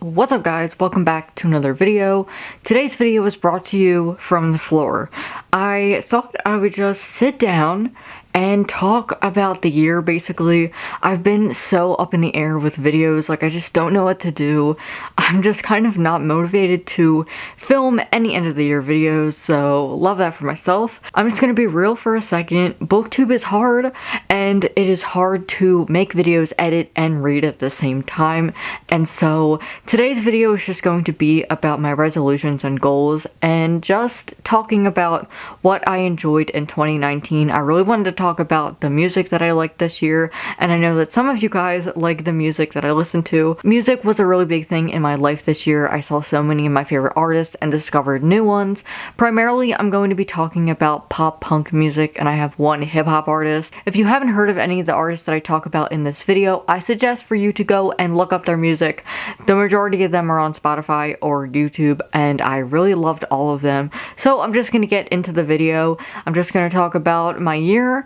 What's up guys, welcome back to another video. Today's video was brought to you from the floor. I thought I would just sit down and talk about the year basically. I've been so up in the air with videos, like I just don't know what to do. I'm just kind of not motivated to film any end of the year videos, so love that for myself. I'm just gonna be real for a second. Booktube is hard, and it is hard to make videos, edit, and read at the same time, and so today's video is just going to be about my resolutions and goals, and just talking about what I enjoyed in 2019. I really wanted to talk about the music that I liked this year, and I know that some of you guys like the music that I listened to. Music was a really big thing in my life this year. I saw so many of my favorite artists and discovered new ones. Primarily, I'm going to be talking about pop punk music, and I have one hip-hop artist. If you haven't heard of any of the artists that I talk about in this video, I suggest for you to go and look up their music. The majority of them are on Spotify or YouTube, and I really loved all of them. So I'm just going to get into the video. I'm just going to talk about my year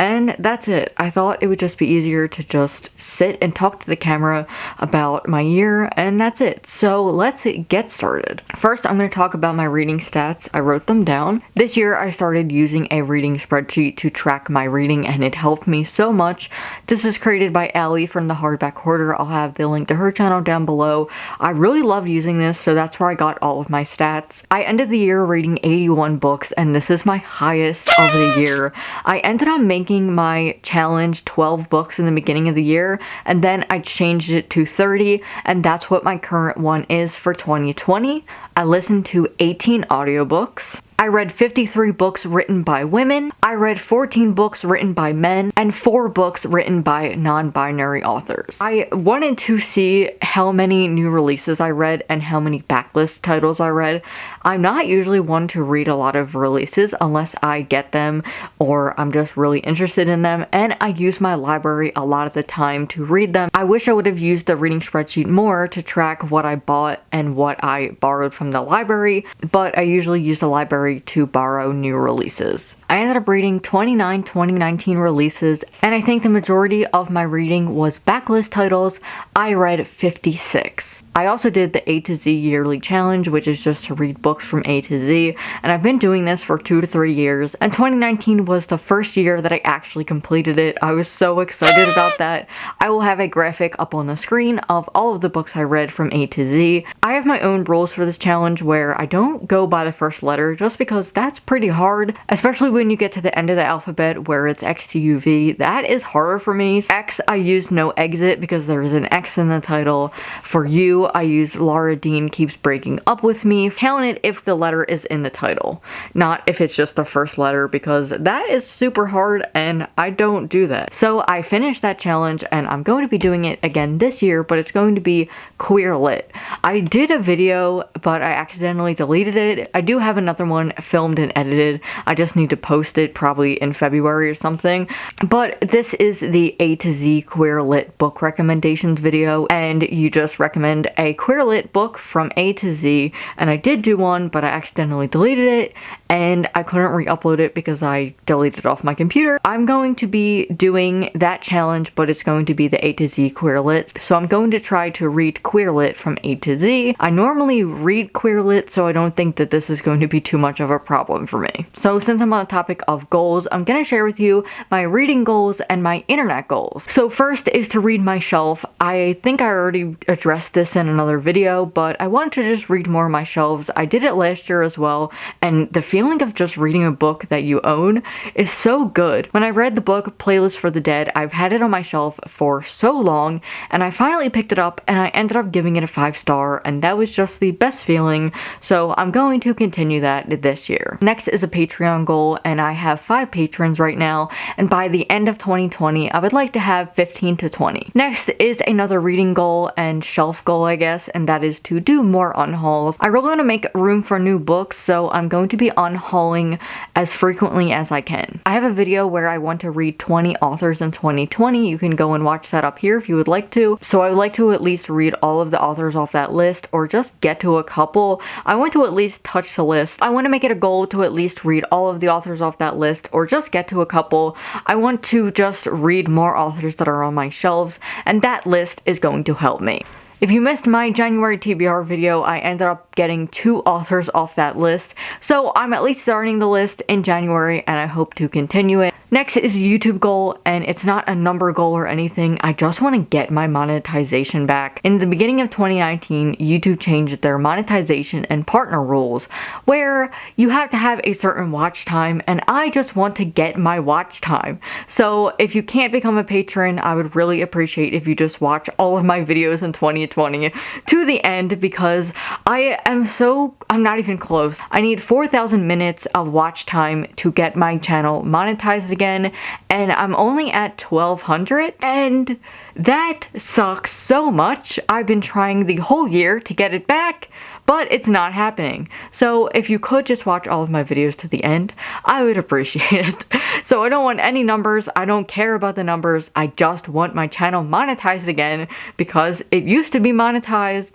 and that's it. I thought it would just be easier to just sit and talk to the camera about my year, and that's it. So let's get started. First, I'm going to talk about my reading stats. I wrote them down. This year, I started using a reading spreadsheet to track my reading, and it helped me so much. This is created by Allie from the Hardback Hoarder. I'll have the link to her channel down below. I really loved using this, so that's where I got all of my stats. I ended the year reading 81 books, and this is my highest of the year. I ended up making making my challenge 12 books in the beginning of the year and then I changed it to 30 and that's what my current one is for 2020. I listened to 18 audiobooks. I read 53 books written by women, I read 14 books written by men, and 4 books written by non-binary authors. I wanted to see how many new releases I read and how many backlist titles I read. I'm not usually one to read a lot of releases unless I get them or I'm just really interested in them, and I use my library a lot of the time to read them. I wish I would have used the reading spreadsheet more to track what I bought and what I borrowed from the library, but I usually use the library to borrow new releases. I ended up reading 29 2019 releases, and I think the majority of my reading was backlist titles. I read 56. I also did the A to Z yearly challenge, which is just to read books from A to Z, and I've been doing this for two to three years, and 2019 was the first year that I actually completed it. I was so excited about that. I will have a graphic up on the screen of all of the books I read from A to Z. I have my own rules for this challenge where I don't go by the first letter just because that's pretty hard, especially when you get to the end of the alphabet where it's X to U V. That is harder for me. X, I use no exit because there is an X in the title. For U, I use Laura Dean keeps breaking up with me. Count it if the letter is in the title, not if it's just the first letter because that is super hard and I don't do that. So I finished that challenge and I'm going to be doing it again this year, but it's going to be queer lit. I did a video, but I accidentally deleted it. I do have another one filmed filmed and edited. I just need to post it probably in February or something. But this is the A to Z Queer Lit book recommendations video and you just recommend a Queer Lit book from A to Z and I did do one but I accidentally deleted it and I couldn't re-upload it because I deleted it off my computer. I'm going to be doing that challenge but it's going to be the A to Z Queer Lit. So I'm going to try to read Queer Lit from A to Z. I normally read Queer Lit so I don't think that this is going to be too much of a problem for me. So since I'm on the topic of goals, I'm gonna share with you my reading goals and my internet goals. So first is to read my shelf. I think I already addressed this in another video, but I wanted to just read more of my shelves. I did it last year as well, and the feeling of just reading a book that you own is so good. When I read the book Playlist for the Dead, I've had it on my shelf for so long, and I finally picked it up and I ended up giving it a five star, and that was just the best feeling, so I'm going to continue that this year. Next is a Patreon goal and I have 5 patrons right now and by the end of 2020 I would like to have 15 to 20. Next is another reading goal and shelf goal I guess and that is to do more unhauls. I really want to make room for new books so I'm going to be unhauling as frequently as I can. I have a video where I want to read 20 authors in 2020. You can go and watch that up here if you would like to. So I would like to at least read all of the authors off that list or just get to a couple. I want to at least touch the list. I want to make it a goal to at least read all of the authors off that list or just get to a couple. I want to just read more authors that are on my shelves and that list is going to help me. If you missed my January TBR video, I ended up getting two authors off that list, so I'm at least starting the list in January and I hope to continue it. Next is YouTube goal, and it's not a number goal or anything. I just want to get my monetization back. In the beginning of 2019, YouTube changed their monetization and partner rules, where you have to have a certain watch time, and I just want to get my watch time. So if you can't become a patron, I would really appreciate if you just watch all of my videos in 2020 to the end because I am so, I'm not even close. I need 4,000 minutes of watch time to get my channel monetized again and I'm only at 1200 and that sucks so much. I've been trying the whole year to get it back but it's not happening. So if you could just watch all of my videos to the end, I would appreciate it. So I don't want any numbers, I don't care about the numbers, I just want my channel monetized again because it used to be monetized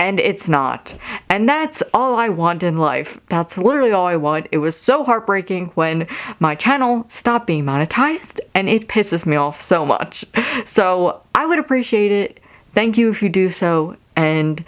and it's not. And that's all I want in life. That's literally all I want. It was so heartbreaking when my channel stopped being monetized and it pisses me off so much. So I would appreciate it. Thank you if you do so and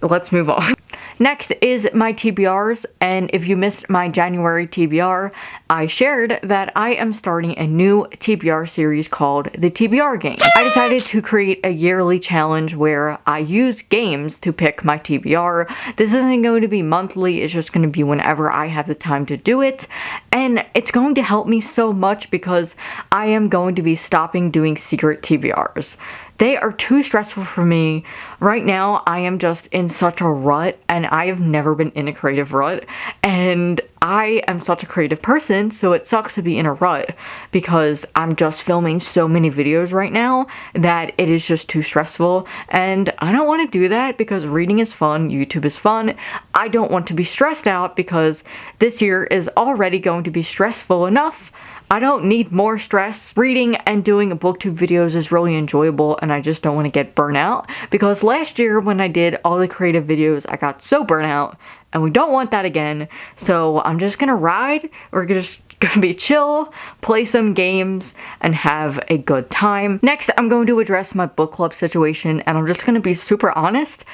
let's move on. Next is my TBRs, and if you missed my January TBR, I shared that I am starting a new TBR series called the TBR Game. I decided to create a yearly challenge where I use games to pick my TBR. This isn't going to be monthly, it's just going to be whenever I have the time to do it, and it's going to help me so much because I am going to be stopping doing secret TBRs. They are too stressful for me. Right now, I am just in such a rut and I have never been in a creative rut. And I am such a creative person, so it sucks to be in a rut because I'm just filming so many videos right now that it is just too stressful. And I don't want to do that because reading is fun, YouTube is fun. I don't want to be stressed out because this year is already going to be stressful enough I don't need more stress. Reading and doing booktube videos is really enjoyable and I just don't want to get burnt out because last year when I did all the creative videos I got so burnt out and we don't want that again. So I'm just gonna ride. We're just gonna be chill, play some games, and have a good time. Next, I'm going to address my book club situation and I'm just gonna be super honest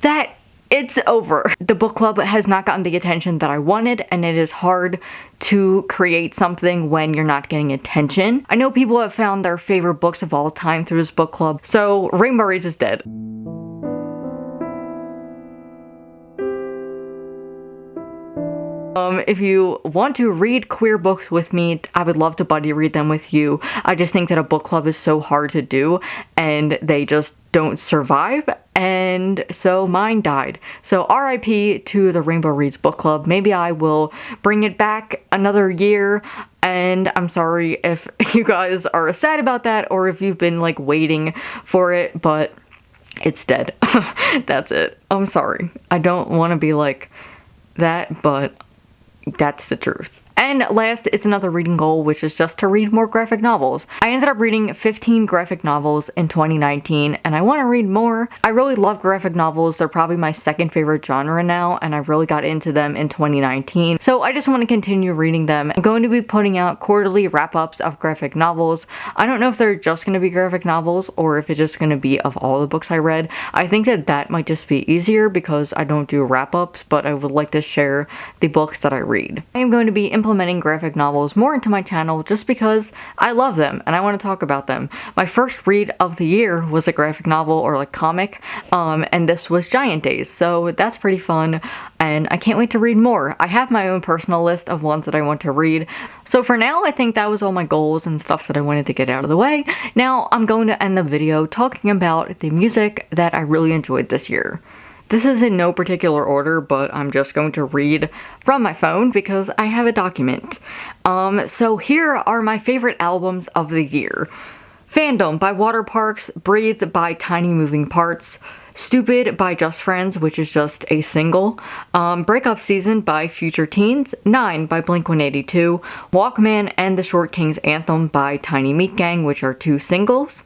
that it's over. The book club has not gotten the attention that I wanted and it is hard to create something when you're not getting attention. I know people have found their favorite books of all time through this book club, so Rainbow Reads is dead. Um, if you want to read queer books with me, I would love to buddy read them with you. I just think that a book club is so hard to do and they just don't survive and so mine died. So RIP to the Rainbow Reads book club. Maybe I will bring it back another year and I'm sorry if you guys are sad about that or if you've been like waiting for it, but it's dead. That's it. I'm sorry. I don't want to be like that, but that's the truth. And last it's another reading goal, which is just to read more graphic novels. I ended up reading 15 graphic novels in 2019, and I want to read more. I really love graphic novels. They're probably my second favorite genre now, and I really got into them in 2019. So I just want to continue reading them. I'm going to be putting out quarterly wrap-ups of graphic novels. I don't know if they're just going to be graphic novels or if it's just going to be of all the books I read. I think that that might just be easier because I don't do wrap-ups, but I would like to share the books that I read. I am going to be implementing implementing graphic novels more into my channel just because I love them and I want to talk about them. My first read of the year was a graphic novel or like comic um, and this was Giant Days so that's pretty fun and I can't wait to read more. I have my own personal list of ones that I want to read. So for now, I think that was all my goals and stuff that I wanted to get out of the way. Now I'm going to end the video talking about the music that I really enjoyed this year. This is in no particular order, but I'm just going to read from my phone because I have a document. Um, so here are my favorite albums of the year. Fandom by Waterparks, Breathe by Tiny Moving Parts, Stupid by Just Friends, which is just a single, um, Breakup Season by Future Teens, 9 by Blink-182, Walkman and the Short King's Anthem by Tiny Meat Gang, which are two singles,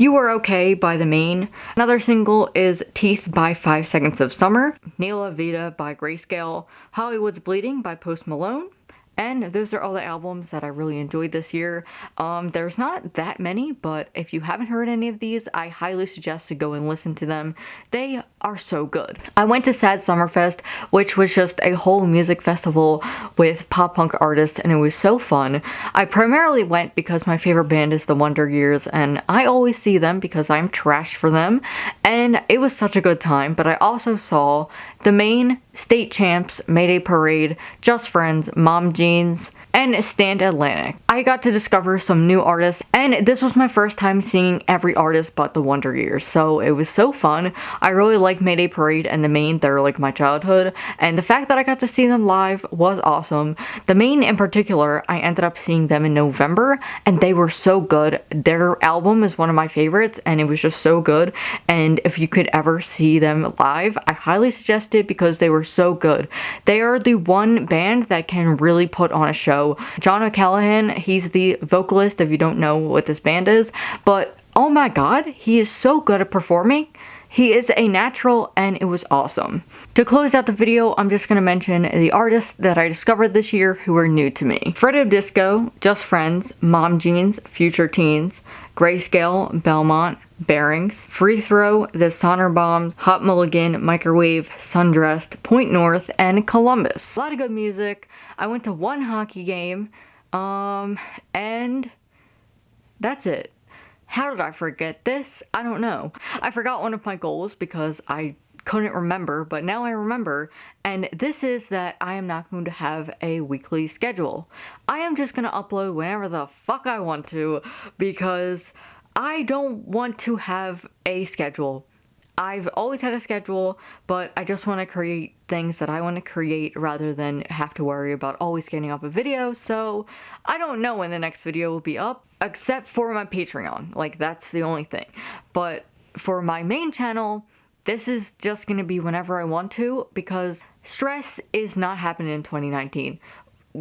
you Are Okay by The Maine. Another single is Teeth by 5 Seconds of Summer. Nella Vita by Grayscale. Hollywood's Bleeding by Post Malone. And those are all the albums that I really enjoyed this year. Um, there's not that many, but if you haven't heard any of these, I highly suggest to go and listen to them. They are so good. I went to Sad Summerfest, which was just a whole music festival with pop punk artists, and it was so fun. I primarily went because my favorite band is The Wonder Years, and I always see them because I'm trash for them, and it was such a good time, but I also saw the Maine State Champs, Mayday Parade, Just Friends, Mom Jeans, and Stand Atlantic. I got to discover some new artists and this was my first time seeing every artist but the Wonder Years so it was so fun. I really like Mayday Parade and the Maine they're like my childhood and the fact that I got to see them live was awesome. The Maine in particular I ended up seeing them in November and they were so good. Their album is one of my favorites and it was just so good and if you could ever see them live I highly suggest it because they were so good. They are the one band that can really put on a show John O'Callaghan, he's the vocalist if you don't know what this band is, but oh my god, he is so good at performing. He is a natural and it was awesome. To close out the video, I'm just going to mention the artists that I discovered this year who were new to me. Fredo Disco, Just Friends, Mom Jeans, Future Teens, Grayscale, Belmont, Bearings, Free Throw, The Sonder Bombs, Hot Mulligan, Microwave, Sundressed, Point North, and Columbus. A lot of good music. I went to one hockey game, um, and that's it. How did I forget this? I don't know. I forgot one of my goals because I couldn't remember, but now I remember, and this is that I am not going to have a weekly schedule. I am just going to upload whenever the fuck I want to because I don't want to have a schedule. I've always had a schedule, but I just want to create things that I want to create rather than have to worry about always getting up a video, so I don't know when the next video will be up, except for my Patreon. Like, that's the only thing. But for my main channel, this is just going to be whenever I want to, because stress is not happening in 2019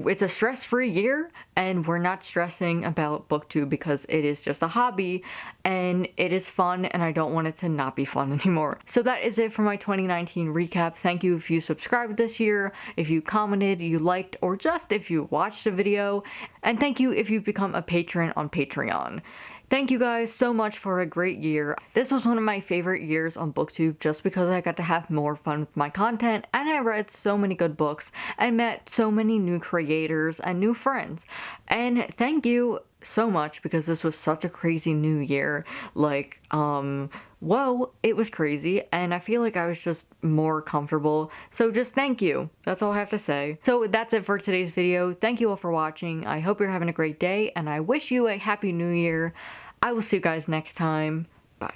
it's a stress-free year and we're not stressing about booktube because it is just a hobby and it is fun and I don't want it to not be fun anymore. So that is it for my 2019 recap. Thank you if you subscribed this year, if you commented, you liked, or just if you watched the video. And thank you if you've become a patron on Patreon. Thank you guys so much for a great year. This was one of my favorite years on booktube just because I got to have more fun with my content and I read so many good books and met so many new creators and new friends. And thank you so much because this was such a crazy new year. Like, um, whoa, it was crazy and I feel like I was just more comfortable. So just thank you. That's all I have to say. So that's it for today's video. Thank you all for watching. I hope you're having a great day and I wish you a happy new year. I will see you guys next time. Bye.